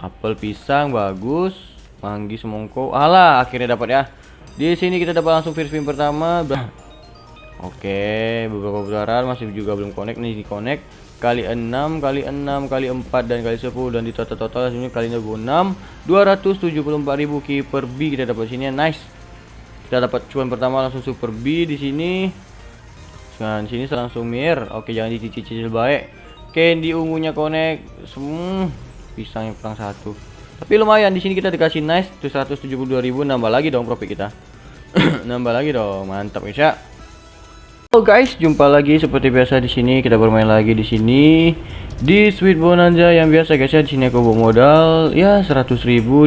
Apel pisang bagus. Manggi semongko. Alah, akhirnya dapat ya. Di sini kita dapat langsung first spin pertama. Oke, beberapa putaran masih juga belum connect nih di connect. Kali 6 kali 6 kali 4 dan kali 10 dan di total total sini kalinya 6 274.000 keeper B kita dapat sini nice. Kita dapat cuan pertama langsung super B di sini. Dan sini langsung mir. Oke jangan dicicil baik. Candy ungunya connect. Semua pisang yang perang satu. Tapi lumayan di sini kita dikasih nice 172.000 nambah lagi dong profit kita. Nambah lagi dong mantap ya Halo guys, jumpa lagi seperti biasa di sini. Kita bermain lagi di sini di Sweet Bonanza yang biasa guys ya di sini aku bawa modal. Ya 100.000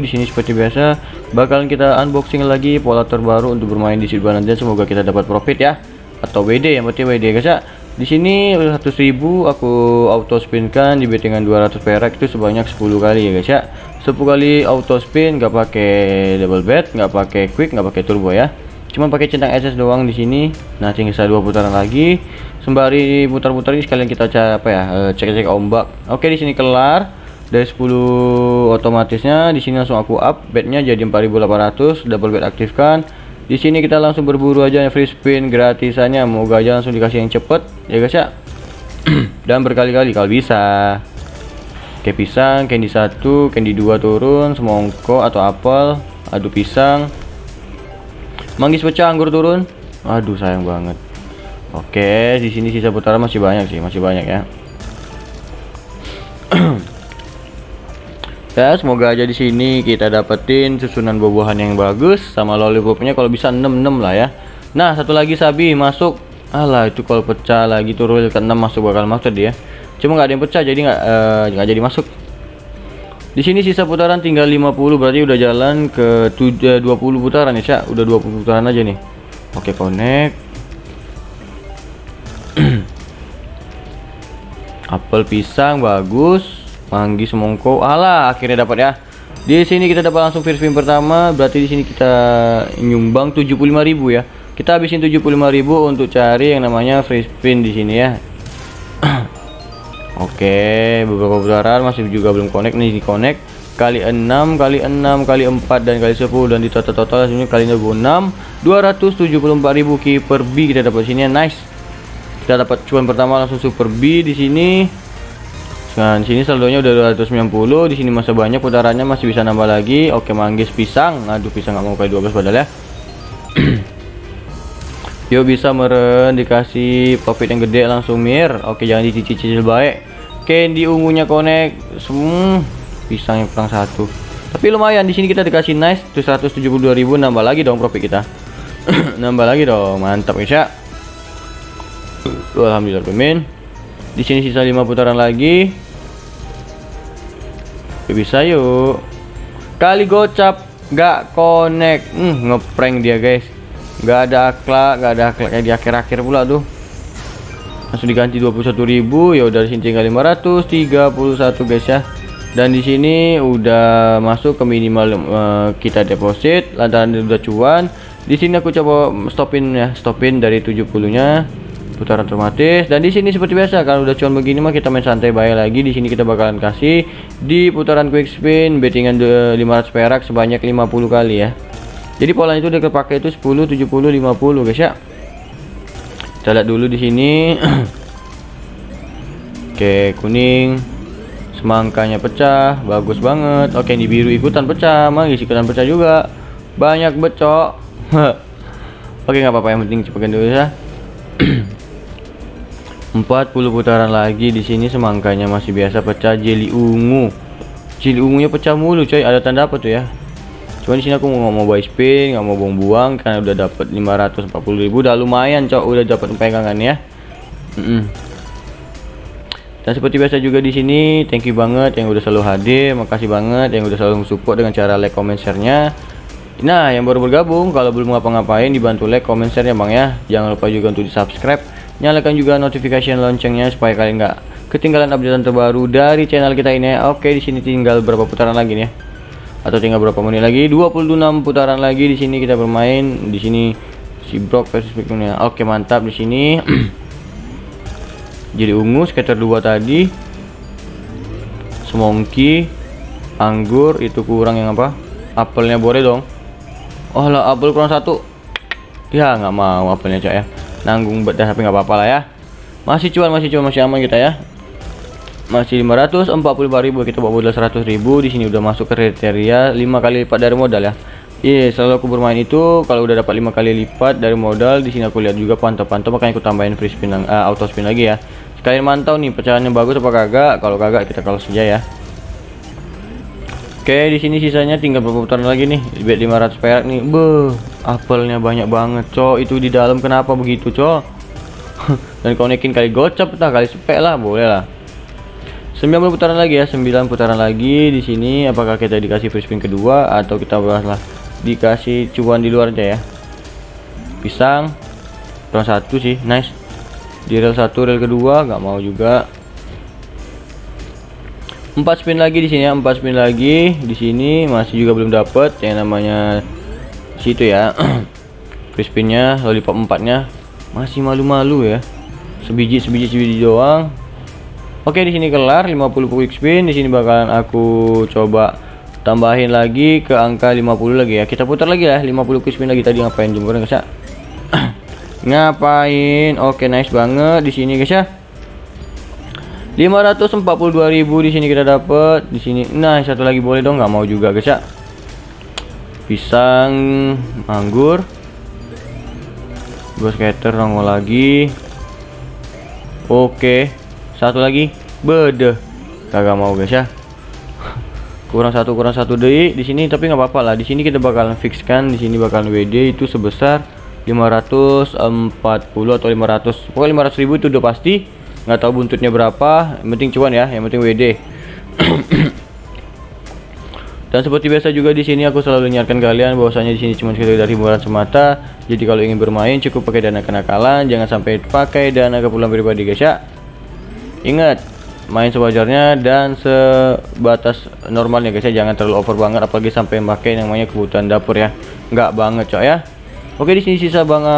di sini seperti biasa. Bakalan kita unboxing lagi pola terbaru untuk bermain di Sweet Bonanza. Semoga kita dapat profit ya. Atau WD yang penting WD guys ya di sini 100.000 aku auto spin kan di bettingan 200 perak itu sebanyak 10 kali ya guys ya. 10 kali auto spin nggak pakai double bet nggak pakai quick nggak pakai turbo ya. Cuma pakai centang SS doang di sini. Nah tinggal dua putaran lagi. Sembari putar-putar ini sekalian kita cek apa ya eh, cek-cek ombak. Oke di sini kelar. Dari 10 otomatisnya di sini langsung aku up bednya jadi 4800 double bet aktifkan di sini kita langsung berburu aja free spin gratisannya moga aja langsung dikasih yang cepet ya guys ya dan berkali-kali kalau bisa kayak pisang candy satu candy dua turun semongko atau apel adu pisang Manggis pecah anggur turun. Aduh sayang banget. Oke, di sini sisa putaran masih banyak sih, masih banyak ya. Ya, semoga aja di sini kita dapetin susunan buah-buahan yang bagus sama lollipopnya kalau bisa 66 lah ya. Nah, satu lagi sabi masuk. Alah, itu kalau pecah lagi turun ke 6 masuk bakal masuk dia. Cuma nggak ada yang pecah jadi nggak uh, nggak jadi masuk. Di sini sisa putaran tinggal 50 berarti udah jalan ke 20 putaran ya, Cak. Udah 20 putaran aja nih. Oke, connect. Apel pisang bagus. Manggi semongko. Alah, akhirnya dapat ya. Di sini kita dapat langsung first spin pertama, berarti di sini kita nyumbang 75.000 ya. Kita habisin 75.000 untuk cari yang namanya free spin di sini ya. Oke, beberapa putaran masih juga belum connect nih di connect kali 6 kali 6 kali 4 dan kali 10 dan di total total sini kalinya 6 274.000 keeper B kita dapat sini nice. Kita dapat cuan pertama langsung super B di sini. Dan sini saldonya udah 290, di sini masih banyak putarannya masih bisa nambah lagi. Oke, manggis pisang. Aduh, pisang nggak mau kayak 12 padahal ya. Yo bisa meren dikasih profit yang gede langsung mir. Oke jangan dicicil baik. Candy ungunya connect. Semua pisang yang perang satu. Tapi lumayan di sini kita dikasih nice 172.000 nambah lagi dong profit kita. nambah lagi dong. Mantap ya. Alhamdulillah pemin. Di sini sisa 5 putaran lagi. Bisa yuk. Kali gocap nggak connect. Hmm, ngeprank dia guys. Nggak ada akhlak nggak ada akhlak di akhir-akhir pula tuh langsung diganti 21.000 ya udah di sini tinggal 531 guys ya. Dan di sini udah masuk ke minimal uh, kita deposit lantaran udah cuan. Di sini aku coba stopin ya stopin dari 70 nya putaran otomatis. Dan di sini seperti biasa kalau udah cuan begini mah kita main santai bayar lagi. Di sini kita bakalan kasih di putaran quick spin bettingan 500 perak sebanyak 50 kali ya. Jadi pola itu udah kepake itu 10 70 50 guys ya. Kita lihat dulu di sini. Oke kuning. Semangkanya pecah bagus banget. Oke ini biru ikutan pecah manggis ikutan pecah juga. Banyak becok. Oke nggak apa-apa yang penting cepatkan dulu ya 40 putaran lagi di sini semangkanya masih biasa pecah jeli ungu jeli ungunya pecah mulu coy ada tanda apa tuh ya Cuman sini aku nggak mau buy spin, nggak mau buang-buang karena udah dapat 540.000 udah lumayan, cok, udah dapat pegangan ya. Mm -mm. Dan seperti biasa juga di sini, thank you banget yang udah selalu hadir, makasih banget yang udah selalu support dengan cara like, comment, share-nya. Nah, yang baru bergabung, kalau belum ngapa-ngapain dibantu like, comment, share ya bang ya. Jangan lupa juga untuk di subscribe, nyalakan juga notification loncengnya supaya kalian nggak ketinggalan update terbaru dari channel kita ini. Oke, di sini tinggal berapa putaran lagi nih ya. Atau tinggal berapa menit lagi? 26 putaran lagi di sini kita bermain. Di sini si Brock versus Pikminnya oke mantap di sini. Jadi ungu skater 2 tadi. Semongki anggur itu kurang yang apa? Apelnya boleh dong. Oh lah apel kurang satu. Ya nggak mau apelnya cok ya nanggung bedah tapi nggak apa-apa lah ya masih cuan masih cuan masih aman kita ya masih 545.000 kita bawa modal 100.000 di sini udah masuk kriteria 5 kali lipat dari modal ya Iya, yeah, selalu aku bermain itu kalau udah dapat lima kali lipat dari modal di sini aku lihat juga pantau-pantau makanya aku tambahin free spin uh, auto spin lagi ya. Sekalian mantau nih pecahannya bagus apa kagak. Kalau kagak kita kalau saja ya. Oke, di sini sisanya tinggal beberapa putaran lagi nih. Bet 500 perak nih. Beuh, apelnya banyak banget, cok. Itu di dalam kenapa begitu, cok? Dan konekin kali gocap entah kali spek lah, boleh lah. 9 putaran lagi ya, 9 putaran lagi di sini apakah kita dikasih free spin kedua atau kita bahaslah dikasih cuan di luar aja ya pisang kurang satu sih nice di rel satu rel kedua nggak mau juga empat spin lagi di sini ya empat spin lagi di sini masih juga belum dapet yang namanya situ ya. Free spinnya lollipop empatnya. Masih malu-malu ya. Sebiji sebiji sebiji doang. Oke di sini kelar 50 quick spin. Di sini bakalan aku coba tambahin lagi ke angka 50 lagi ya. Kita putar lagi ya 50 spin lagi tadi. Ngapain jemur guys ya? Ngapain? Oke nice banget di sini guys ya. 542.000 di sini kita dapat di sini nah satu lagi boleh dong. Nggak mau juga guys ya pisang anggur dua skater nongol lagi. Oke satu lagi. Bede. Kagak mau guys ya. Kurang satu kurang satu deh. Di sini tapi nggak apa-apa lah. Di sini kita bakalan fixkan. Di sini bakalan WD itu sebesar 540 atau 500 pokoknya 500 ribu itu udah pasti. Nggak tahu buntutnya berapa. Yang penting cuan ya yang penting WD dan seperti biasa juga di sini aku selalu ingatkan kalian bahwasanya di sini cuma sekedar hiburan semata. Jadi kalau ingin bermain cukup pakai dana kenakalan. Jangan sampai pakai dana keperluan pribadi guys ya. Ingat main sewajarnya dan sebatas normalnya guys ya. Jangan terlalu over banget apalagi sampai pakai yang namanya kebutuhan dapur ya. Nggak banget cok ya. Oke di sini sisa bang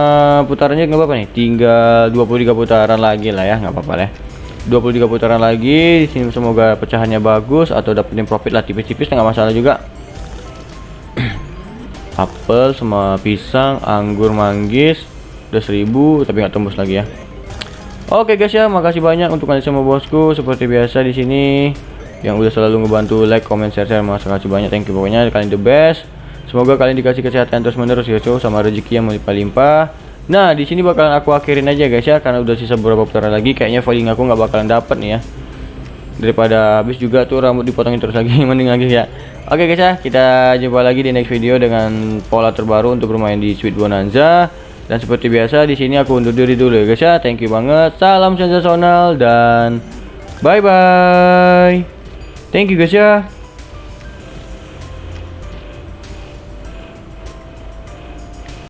putarannya nggak apa-apa nih. Tinggal 23 putaran lagi lah ya. Nggak apa-apa ya 23 putaran lagi di sini semoga pecahannya bagus atau dapetin profit lah tipis-tipis nggak masalah juga apel sama pisang anggur manggis udah 1000 tapi nggak tembus lagi ya Oke guys ya, makasih banyak untuk kalian semua bosku. Seperti biasa di sini yang udah selalu ngebantu like, comment, share, share. Makasih banyak, thank you pokoknya kalian the best. Semoga kalian dikasih kesehatan terus menerus ya, cuy, sama rezeki yang melimpah-limpah. Nah, di sini bakalan aku akhirin aja guys ya, karena udah sisa beberapa putaran lagi. Kayaknya voting aku nggak bakalan dapet nih ya. Daripada habis juga tuh rambut dipotongin terus lagi, mending lagi ya. Oke guys ya, kita jumpa lagi di next video dengan pola terbaru untuk bermain di Sweet Bonanza. Dan seperti biasa di sini aku undur diri dulu ya guys ya. Thank you banget. Salam sensasional dan bye bye. Thank you guys ya.